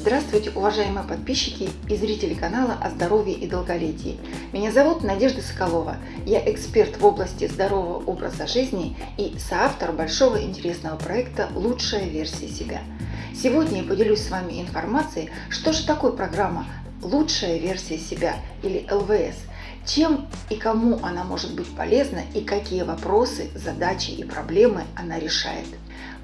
Здравствуйте, уважаемые подписчики и зрители канала о здоровье и долголетии. Меня зовут Надежда Соколова. Я эксперт в области здорового образа жизни и соавтор большого интересного проекта «Лучшая версия себя». Сегодня я поделюсь с вами информацией, что же такое программа «Лучшая версия себя» или ЛВС, чем и кому она может быть полезна и какие вопросы, задачи и проблемы она решает.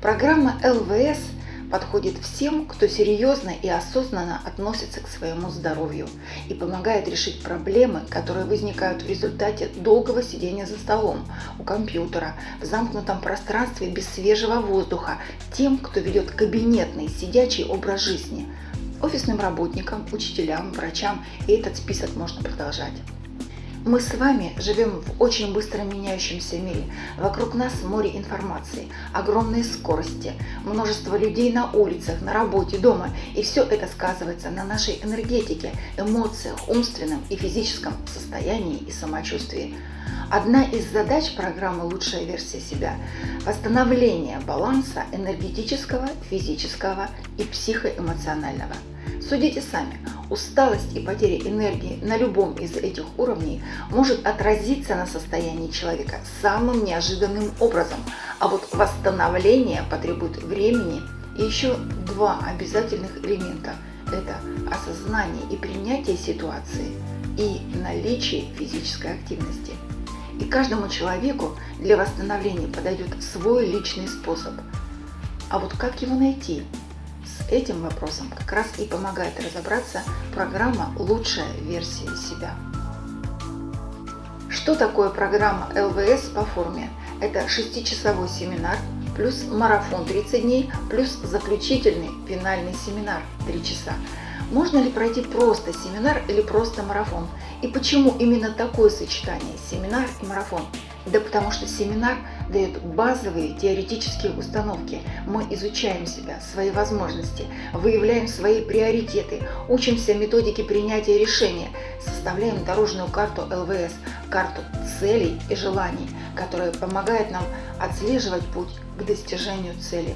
Программа ЛВС – подходит всем, кто серьезно и осознанно относится к своему здоровью и помогает решить проблемы, которые возникают в результате долгого сидения за столом, у компьютера, в замкнутом пространстве без свежего воздуха, тем, кто ведет кабинетный сидячий образ жизни, офисным работникам, учителям, врачам, и этот список можно продолжать. Мы с вами живем в очень быстро меняющемся мире. Вокруг нас море информации, огромные скорости, множество людей на улицах, на работе, дома. И все это сказывается на нашей энергетике, эмоциях, умственном и физическом состоянии и самочувствии. Одна из задач программы «Лучшая версия себя» – восстановление баланса энергетического, физического и психоэмоционального. Судите сами, усталость и потеря энергии на любом из этих уровней может отразиться на состоянии человека самым неожиданным образом, а вот восстановление потребует времени и еще два обязательных элемента – это осознание и принятие ситуации и наличие физической активности. И каждому человеку для восстановления подойдет свой личный способ. А вот как его найти – с этим вопросом как раз и помогает разобраться программа «Лучшая версия себя». Что такое программа ЛВС по форме? Это шестичасовой семинар, плюс марафон 30 дней, плюс заключительный финальный семинар 3 часа. Можно ли пройти просто семинар или просто марафон? И почему именно такое сочетание – семинар и марафон? Да потому что семинар дает базовые теоретические установки. Мы изучаем себя, свои возможности, выявляем свои приоритеты, учимся методике принятия решения, составляем дорожную карту ЛВС, карту целей и желаний, которая помогает нам отслеживать путь к достижению цели.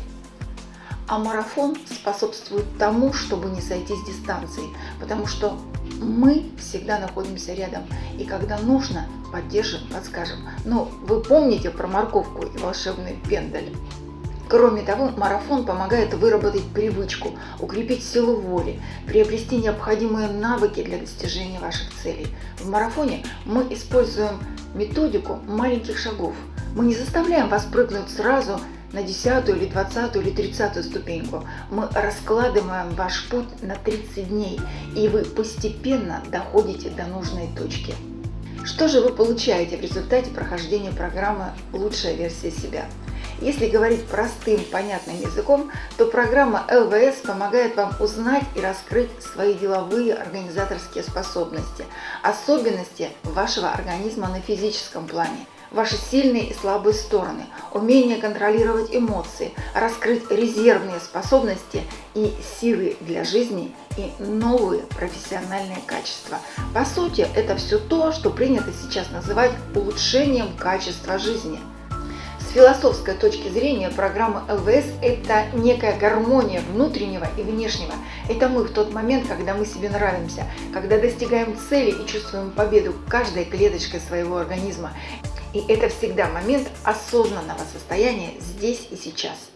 А марафон способствует тому, чтобы не сойти с дистанции, потому что мы всегда находимся рядом, и когда нужно, поддержим, подскажем. Но вы помните про морковку и волшебный пендаль? Кроме того, марафон помогает выработать привычку, укрепить силу воли, приобрести необходимые навыки для достижения ваших целей. В марафоне мы используем методику маленьких шагов. Мы не заставляем вас прыгнуть сразу на десятую или двадцатую или тридцатую ступеньку. Мы раскладываем ваш путь на 30 дней, и вы постепенно доходите до нужной точки. Что же вы получаете в результате прохождения программы «Лучшая версия себя»? Если говорить простым, понятным языком, то программа ЛВС помогает вам узнать и раскрыть свои деловые организаторские способности, особенности вашего организма на физическом плане – ваши сильные и слабые стороны, умение контролировать эмоции, раскрыть резервные способности и силы для жизни и новые профессиональные качества. По сути, это все то, что принято сейчас называть улучшением качества жизни. С философской точки зрения программа ЛВС – это некая гармония внутреннего и внешнего. Это мы в тот момент, когда мы себе нравимся, когда достигаем цели и чувствуем победу каждой клеточкой своего организма. И это всегда момент осознанного состояния здесь и сейчас.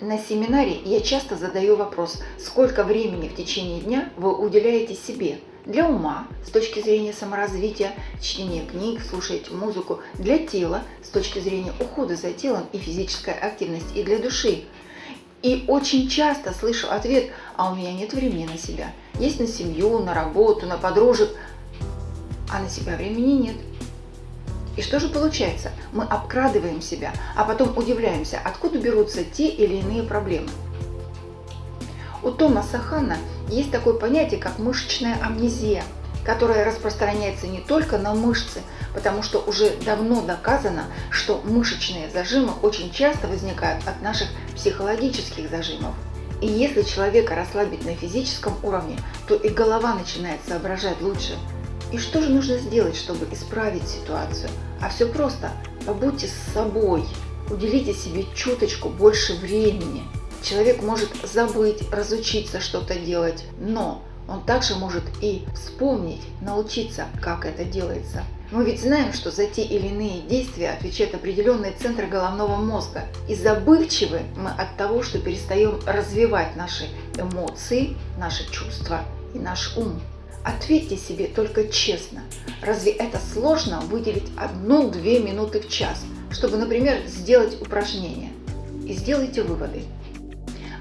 На семинаре я часто задаю вопрос, сколько времени в течение дня вы уделяете себе для ума с точки зрения саморазвития, чтения книг, слушать музыку, для тела с точки зрения ухода за телом и физической активности, и для души. И очень часто слышу ответ, а у меня нет времени на себя. Есть на семью, на работу, на подружек, а на себя времени нет. И что же получается? Мы обкрадываем себя, а потом удивляемся, откуда берутся те или иные проблемы. У Томаса Ханна есть такое понятие, как мышечная амнезия, которая распространяется не только на мышцы, потому что уже давно доказано, что мышечные зажимы очень часто возникают от наших психологических зажимов. И если человека расслабить на физическом уровне, то и голова начинает соображать лучше, и что же нужно сделать, чтобы исправить ситуацию? А все просто. Побудьте с собой. Уделите себе чуточку больше времени. человек может забыть, разучиться что-то делать, но он также может и вспомнить, научиться, как это делается. Мы ведь знаем, что за те или иные действия отвечают определенные центры головного мозга. И забывчивы мы от того, что перестаем развивать наши эмоции, наши чувства и наш ум. Ответьте себе только честно, разве это сложно выделить одну-две минуты в час, чтобы, например, сделать упражнение? И сделайте выводы.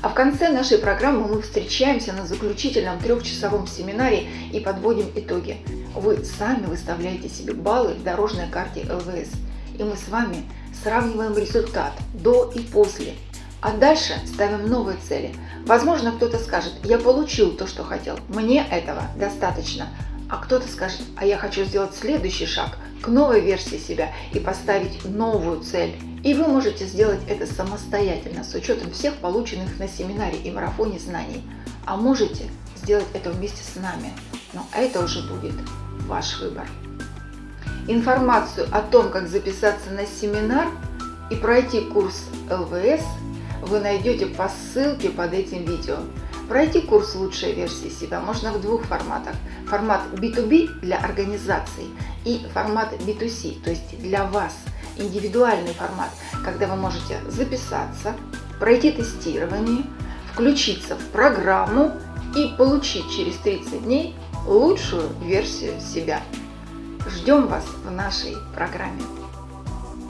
А в конце нашей программы мы встречаемся на заключительном трехчасовом семинаре и подводим итоги. Вы сами выставляете себе баллы в дорожной карте ЛВС. И мы с вами сравниваем результат до и после. А дальше ставим новые цели. Возможно, кто-то скажет, я получил то, что хотел, мне этого достаточно. А кто-то скажет, а я хочу сделать следующий шаг к новой версии себя и поставить новую цель. И вы можете сделать это самостоятельно, с учетом всех полученных на семинаре и марафоне знаний. А можете сделать это вместе с нами, но это уже будет ваш выбор. Информацию о том, как записаться на семинар и пройти курс ЛВС вы найдете по ссылке под этим видео. Пройти курс «Лучшая версия себя» можно в двух форматах. Формат B2B для организаций и формат B2C, то есть для вас – индивидуальный формат, когда вы можете записаться, пройти тестирование, включиться в программу и получить через 30 дней лучшую версию себя. Ждем вас в нашей программе.